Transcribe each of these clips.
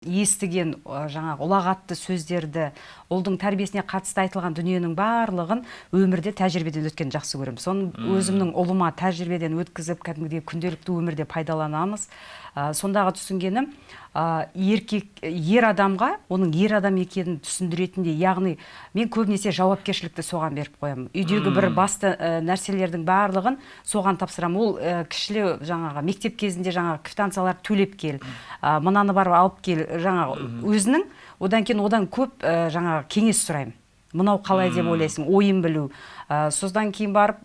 естіген жаңағы ұлағатты сөздерді ұлдың тәрбиесіне қатысты айтылған дүниенің барлығын өмірде тәжірибеден өткен жақсы көремін. Соны өзімнің ұлыма тәжірибеден өткізіп кәдімгідей күнделікті өмірде пайдаланамыз. Сондағы түсінгенім еркек ер адамға оның ер адам екенін түсіндіретіндей яғни мен көбінесе жауапкершілікті соған беріп қоямын. Үйдегі бір басты нәрселердің барлығын соған тапсырамын. Ол кішілеу жаңағы мектеп кезінде жаңағы квитанциялар төлеп кел мынаны барып алып кел жаңағы өзінің одан кейін одан көп жаңағы кеңес сұраймын. Мынау қалай деп ойлайсың ойын білу. Содан кейін барып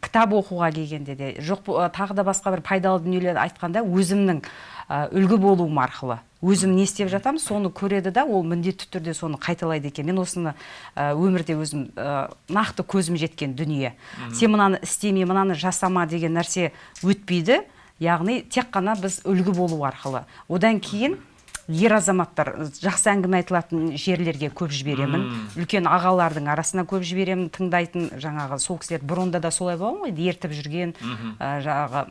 кітап оқуға келгенде де жоқ тағы да басқа бір пайдалы дүниелерді айтқанда өзімнің үлгі болуым арқылы. Өзім не істеп жатамын соны көреді да ол міндетті түрде соны қайталайды екен. Мен осыны өмірде өзім нақты көзім жеткен дүние. Сен мынаны істеме мынаны жасама деген нәрсе өтпейді. Яғни тек қана біз үлгі болу арқылы. Одан кейін ер азаматтар жақсы әңгіме айтылатын жерлерге көп жіберемін. Үлкен ағалардың арасына көп жіберемін тыңдайтын. Жаңағы сол кісілер бұрында да солай болған ғой ертіп жүрген жаңағы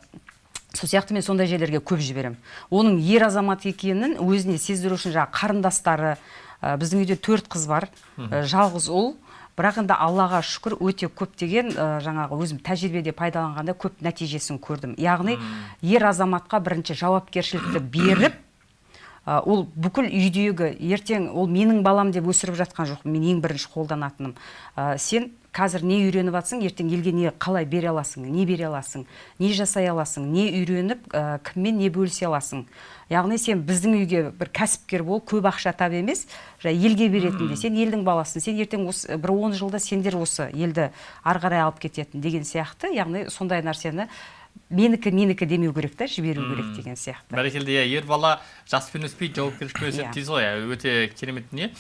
сол сияқты мен сондай жерлерге көп жіберемін. Оның ер азамат екенін өзіне сездіру үшін жаңағы қарындастары біздің үйде төрт қыз бар жалғыз ұл. Бірақ енді аллаға шүкір өте көптеген жаңағы өзім тәжірибеде пайдаланғанда көп нәтижесін көрдім. Яғни ер азаматқа бірінші жауапкершілікті беріп ол бүкіл үйдегі ертең ол менің балам деп өсіріп жатқан жоқ мен ең бірінші қолданатыным. Сен қазір не үйреніп жатсың ертең елге не қалай бере аласың не бере аласың не жасай аласың не үйреніп кіммен не бөлісе аласың? Яғни сен біздің үйге бір кәсіпкер бол көп ақша тап емес елге беретіндей сен елдің баласысың сен ертең осы бір он жылда сендер осы елді ары қарай алып кететін деген сияқты. Яғни сондай нәрсені менікі менікі демеу керек та жіберу керек деген сияқты. Бәрекелді иә. Ер бала жаспен өспейді жауапкершілікпен өседі дейсіз ғой өте керемет дүние.